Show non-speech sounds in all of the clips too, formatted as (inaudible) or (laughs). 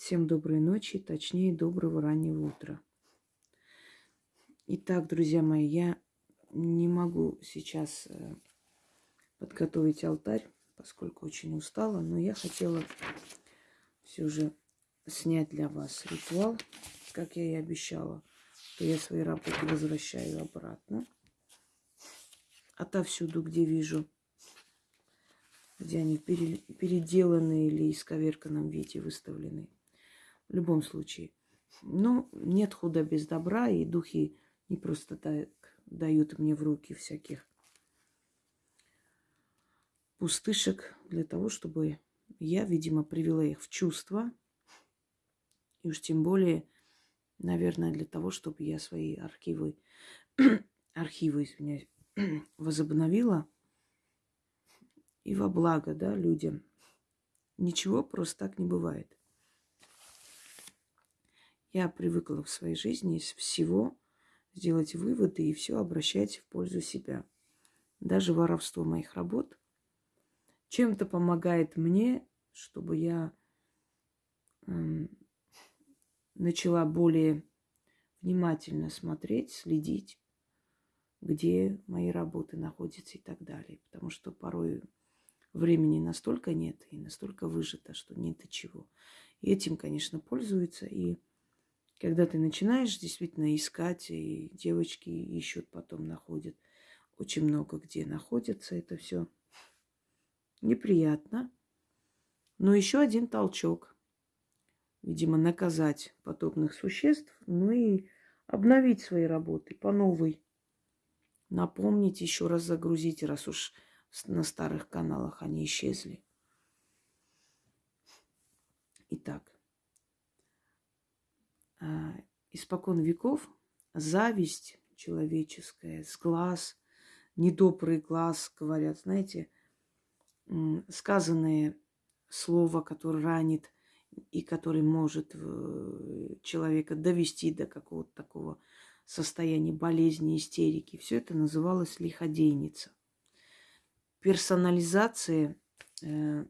Всем доброй ночи, точнее, доброго раннего утра. Итак, друзья мои, я не могу сейчас э, подготовить алтарь, поскольку очень устала, но я хотела все же снять для вас ритуал, как я и обещала, что я свои работы возвращаю обратно. Отовсюду, где вижу где они переделаны или исковерканном виде выставлены. В любом случае. Но нет худа без добра, и духи не просто так дают мне в руки всяких пустышек для того, чтобы я, видимо, привела их в чувство. И уж тем более, наверное, для того, чтобы я свои архивы, (clears throat) архивы, извиняюсь, (clears throat) возобновила – и во благо, да, людям. Ничего просто так не бывает. Я привыкла в своей жизни из всего сделать выводы и все обращать в пользу себя. Даже воровство моих работ чем-то помогает мне, чтобы я э, начала более внимательно смотреть, следить, где мои работы находятся и так далее. Потому что порой времени настолько нет и настолько выжито, что нет до чего. И этим, конечно, пользуются. И когда ты начинаешь действительно искать, и девочки ищут, потом находят очень много где находится это все. Неприятно. Но еще один толчок. Видимо, наказать подобных существ, ну и обновить свои работы по новой. Напомнить, еще раз загрузить, раз уж на старых каналах они исчезли. Итак, испокон веков зависть человеческая, с глаз, недобрый глаз, говорят, знаете, сказанное слово, которое ранит и который может э, человека довести до какого-то такого состояния болезни, истерики. Все это называлось лиходейница персонализации э,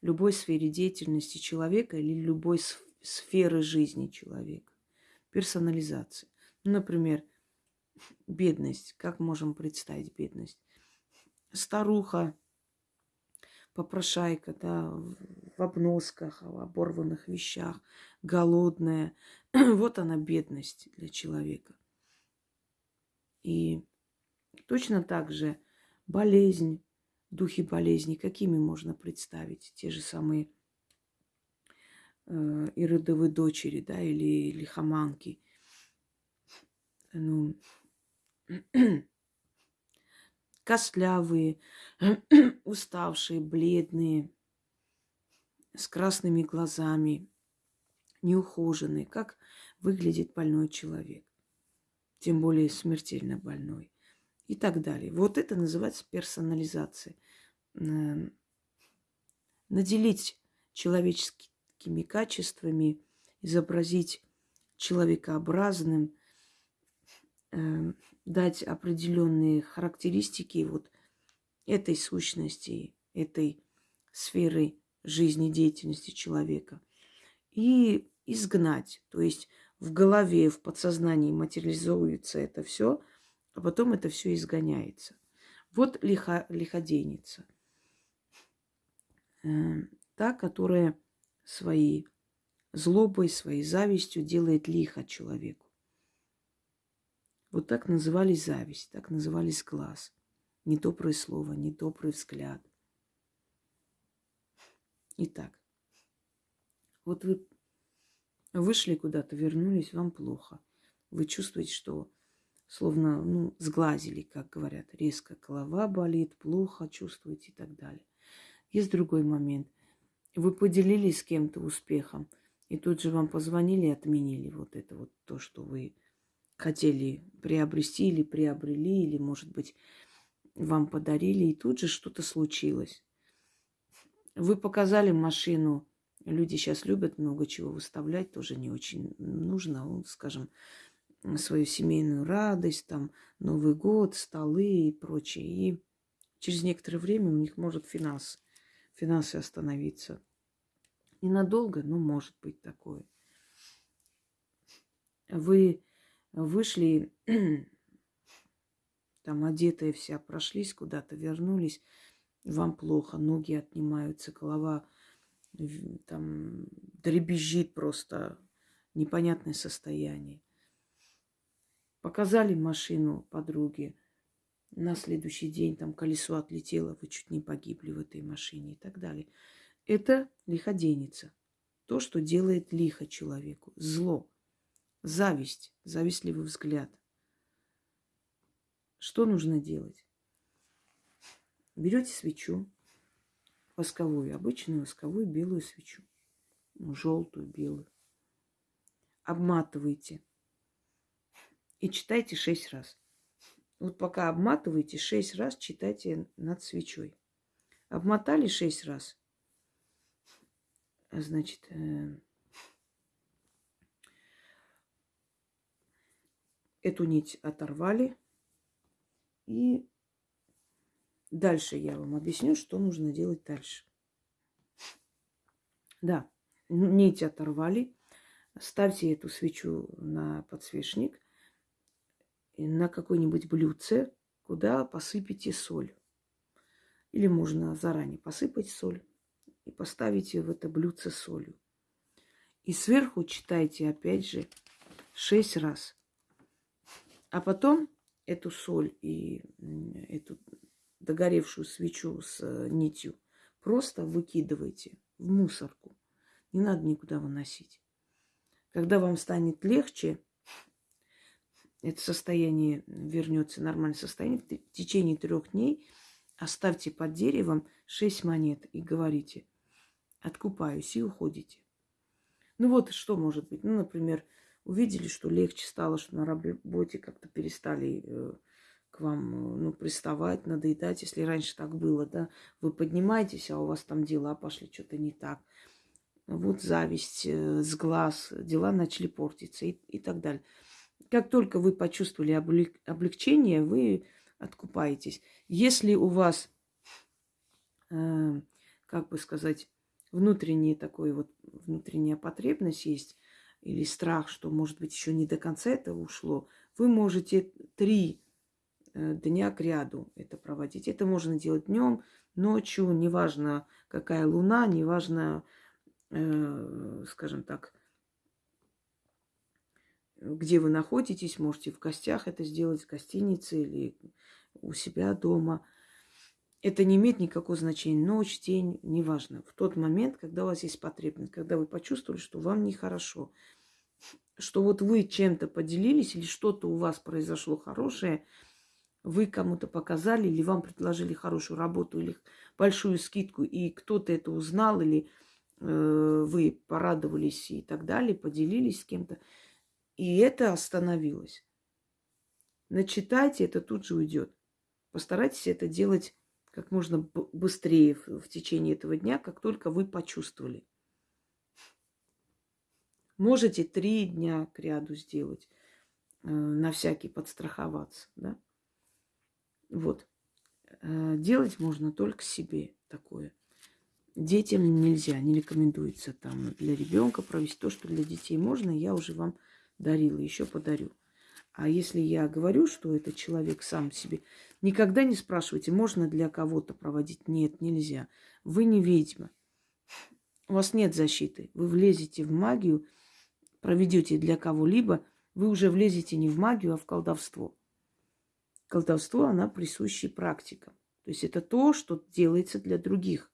любой сфере деятельности человека или любой сферы жизни человека. Персонализация. Ну, например, бедность. Как можем представить бедность? Старуха, попрошайка, да, в обносках, в оборванных вещах, голодная. (clears throat) вот она бедность для человека. И точно так же болезнь, духи болезни, какими можно представить? Те же самые э, иродовые дочери, да, или лихоманки. Ну, (clears throat) костлявые, (clears throat) уставшие, бледные, с красными глазами, неухоженные. Как выглядит больной человек? Тем более смертельно больной и так далее. Вот это называется персонализация. Наделить человеческими качествами, изобразить человекообразным, эм, дать определенные характеристики вот этой сущности, этой сферы жизнедеятельности человека и изгнать. То есть в голове, в подсознании материализуется это все – а потом это все изгоняется. Вот лихо, лиходейница. Э, та, которая своей злобой, своей завистью делает лихо человеку. Вот так назывались зависть, так назывались глаз. Недоброе слово, недобрый взгляд. Итак, вот вы вышли куда-то, вернулись, вам плохо. Вы чувствуете, что словно, ну, сглазили, как говорят, резко голова болит, плохо чувствуете и так далее. Есть другой момент. Вы поделились с кем-то успехом, и тут же вам позвонили и отменили вот это вот то, что вы хотели приобрести или приобрели, или, может быть, вам подарили, и тут же что-то случилось. Вы показали машину, люди сейчас любят много чего выставлять, тоже не очень нужно, скажем, свою семейную радость, там Новый год, столы и прочее. И через некоторое время у них может финанс, финансы остановиться. Ненадолго, но может быть такое. Вы вышли, (clears throat) там одетая вся, прошлись куда-то, вернулись, вам плохо, ноги отнимаются, голова там дребезжит просто, непонятное состояние. Показали машину подруге, на следующий день там колесо отлетело, вы чуть не погибли в этой машине и так далее. Это лиходенница. То, что делает лихо человеку. Зло. Зависть. Завистливый взгляд. Что нужно делать? Берете свечу, восковую, обычную восковую белую свечу, желтую, белую. Обматываете и читайте шесть раз. Вот пока обматываете, шесть раз читайте над свечой. Обмотали шесть раз. Значит, э, эту нить оторвали. И дальше я вам объясню, что нужно делать дальше. Да, нить оторвали. Ставьте эту свечу на подсвечник, на какое-нибудь блюдце, куда посыпите соль. Или можно заранее посыпать соль и поставите в это блюдце солью. И сверху читайте опять же шесть раз. А потом эту соль и эту догоревшую свечу с э, нитью просто выкидывайте в мусорку. Не надо никуда выносить. Когда вам станет легче, это состояние вернется нормальное состояние, в течение трех дней оставьте под деревом шесть монет и говорите, откупаюсь и уходите. Ну вот что может быть. Ну, например, увидели, что легче стало, что на работе как-то перестали э, к вам э, ну, приставать, надоедать, если раньше так было, да, вы поднимаетесь, а у вас там дела пошли что-то не так. Вот зависть э, с глаз, дела начали портиться и, и так далее. Как только вы почувствовали облег, облегчение, вы откупаетесь. Если у вас, э, как бы сказать, внутренний такой вот, внутренняя потребность есть, или страх, что, может быть, еще не до конца это ушло, вы можете три э, дня к ряду это проводить. Это можно делать днем, ночью, неважно, какая луна, неважно, э, скажем так, где вы находитесь, можете в гостях это сделать, в гостинице или у себя дома. Это не имеет никакого значения. Ночь, день, неважно. В тот момент, когда у вас есть потребность, когда вы почувствовали, что вам нехорошо, что вот вы чем-то поделились или что-то у вас произошло хорошее, вы кому-то показали или вам предложили хорошую работу или большую скидку, и кто-то это узнал, или э, вы порадовались и так далее, поделились с кем-то, и это остановилось. Начитайте, это тут же уйдет. Постарайтесь это делать как можно быстрее в течение этого дня, как только вы почувствовали. Можете три дня к ряду сделать, э, на всякий подстраховаться, да. Вот. Э, делать можно только себе такое. Детям нельзя, не рекомендуется там для ребенка провести то, что для детей можно, я уже вам дарила, еще подарю. А если я говорю, что этот человек сам себе, никогда не спрашивайте, можно для кого-то проводить. Нет, нельзя. Вы не ведьма. У вас нет защиты. Вы влезете в магию, проведете для кого-либо, вы уже влезете не в магию, а в колдовство. Колдовство, она присущая практика. То есть это то, что делается для других.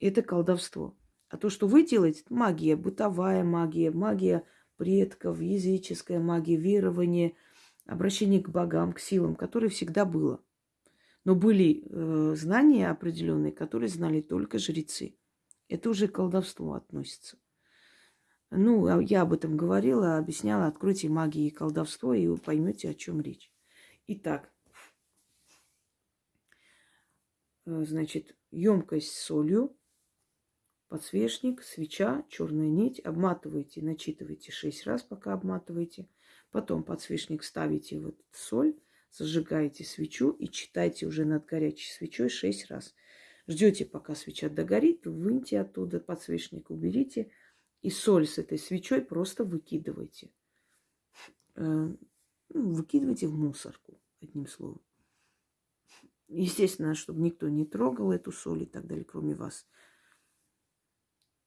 Это колдовство. А то, что вы делаете, магия, бытовая магия, магия предков, языческая магия, верование, обращение к богам, к силам, которое всегда было. Но были э, знания определенные, которые знали только жрецы. Это уже к колдовству относится. Ну, а я об этом говорила, объясняла. Откройте магию и колдовство, и вы поймете, о чем речь. Итак, э, значит, емкость с солью, подсвечник, свеча, черная нить. Обматываете, начитываете шесть раз, пока обматываете. Потом подсвечник ставите в этот соль, зажигаете свечу и читайте уже над горячей свечой шесть раз. Ждете, пока свеча догорит, выньте оттуда подсвечник, уберите. И соль с этой свечой просто выкидывайте. Э, ну, выкидывайте в мусорку, одним словом. Естественно, чтобы никто не трогал эту соль и так далее, кроме вас.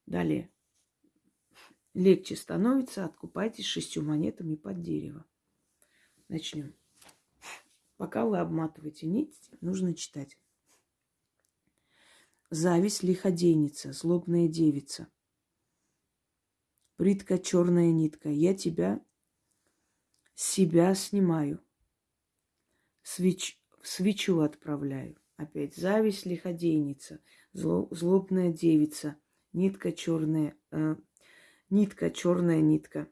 Далее. Легче становится, откупайтесь шестью монетами под дерево. Начнем. Пока вы обматываете нить, нужно читать. Зависть лиходейница, злобная девица. Притка черная нитка, я тебя, себя снимаю. Свеч, свечу отправляю. Опять зависть лиходейница, зло, злобная девица, нитка черная, э, нитка черная нитка.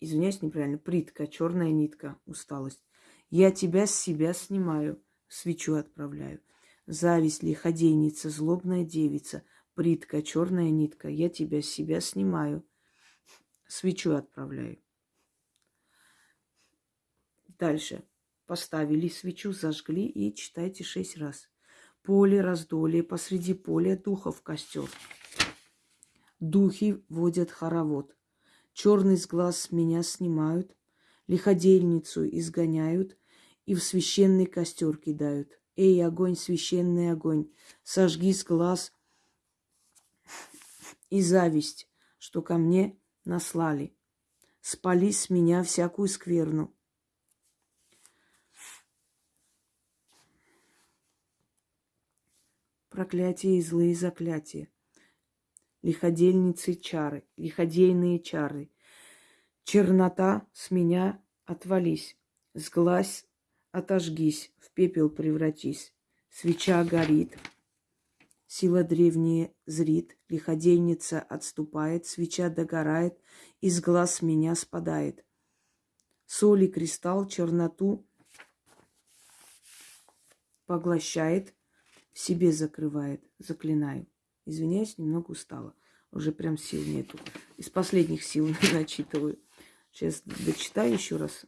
Извиняюсь, неправильно. Притка, черная нитка, усталость. Я тебя с себя снимаю, свечу отправляю. Зависть, лиходейница, злобная девица, притка, черная нитка. Я тебя с себя снимаю, свечу отправляю. Дальше. Поставили свечу, зажгли и читайте шесть раз. Поле раздолье, посреди поля духов костер. Духи водят хоровод. Черный с глаз меня снимают, лиходельницу изгоняют и в священный костер кидают. Эй, огонь, священный огонь, сожги с глаз (laughs) и зависть, что ко мне наслали. Спали с меня всякую скверну. Проклятие и злые заклятия. Лиходельницы чары, лиходейные чары. Чернота с меня отвались, сглазь отожгись, в пепел превратись. Свеча горит, сила древняя зрит, лиходейница отступает, свеча догорает, из глаз меня спадает. Соль и кристалл черноту поглощает, в себе закрывает, заклинаю. Извиняюсь, немного устала. Уже прям сил нету. Из последних сил (laughs) начитываю. Сейчас дочитаю еще раз.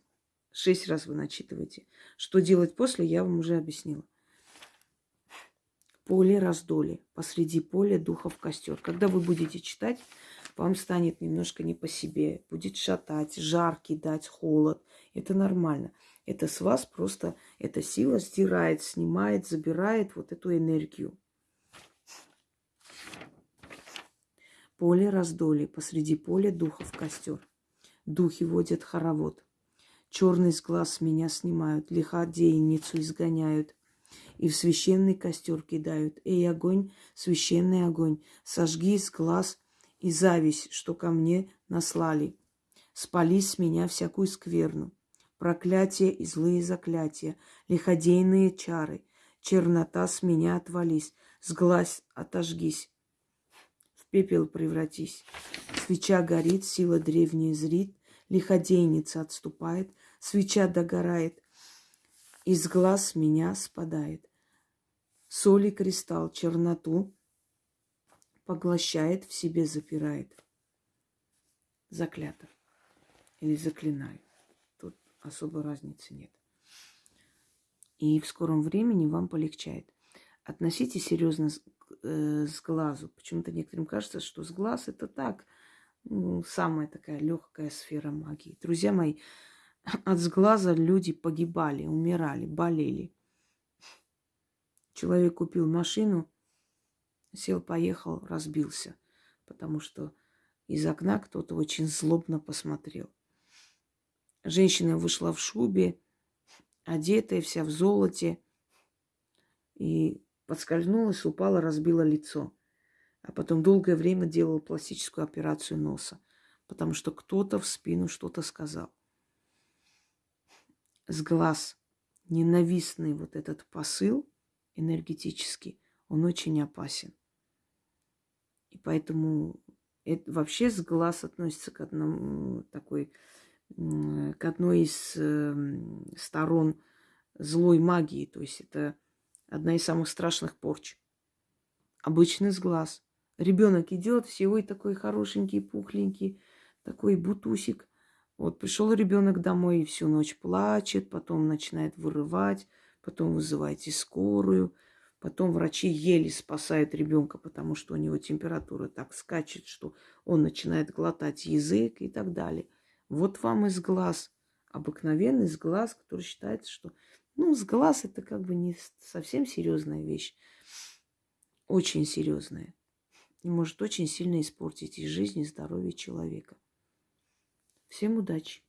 Шесть раз вы начитываете. Что делать после, я вам уже объяснила. Поле раздоли. Посреди поля духов костер. Когда вы будете читать, вам станет немножко не по себе. Будет шатать, жар кидать, холод. Это нормально. Это с вас просто эта сила стирает, снимает, забирает вот эту энергию. Поле раздоли. Посреди поля духов костер. Духи водят хоровод. Черный с глаз меня снимают, лиходейницу изгоняют и в священный костер кидают. Эй, огонь, священный огонь, сожги с глаз и зависть, что ко мне наслали. Спали с меня всякую скверну, проклятие и злые заклятия, лиходейные чары, чернота с меня отвались, с глаз отожгись, пепел превратись. Свеча горит, сила древняя зрит, лиходейница отступает, свеча догорает, из глаз меня спадает. Соль и кристалл черноту поглощает, в себе запирает. Заклято. Или заклинаю. Тут особой разницы нет. И в скором времени вам полегчает. Относитесь серьезно с, э, с глазу. Почему-то некоторым кажется, что с глаз это так – ну, самая такая легкая сфера магии. Друзья мои, (sniffs) от сглаза люди погибали, умирали, болели. Человек купил машину, сел, поехал, разбился, потому что из окна кто-то очень злобно посмотрел. Женщина вышла в шубе, одетая, вся в золоте, и подскользнулась, упала, разбила лицо а потом долгое время делал пластическую операцию носа, потому что кто-то в спину что-то сказал. С глаз ненавистный вот этот посыл энергетический, он очень опасен. И поэтому это вообще с глаз относится к одному такой, к одной из эм, сторон злой магии. То есть это одна из самых страшных порч. Обычный с глаз. Ребенок идет, всего такой хорошенький, пухленький, такой бутусик. Вот пришел ребенок домой и всю ночь плачет, потом начинает вырывать, потом вызывайте скорую, Потом врачи еле спасают ребенка, потому что у него температура так скачет, что он начинает глотать язык и так далее. Вот вам из глаз, обыкновенный из глаз, который считается, что ну, с глаз это как бы не совсем серьезная вещь. Очень серьезная. И может очень сильно испортить и жизнь, и здоровье человека. Всем удачи!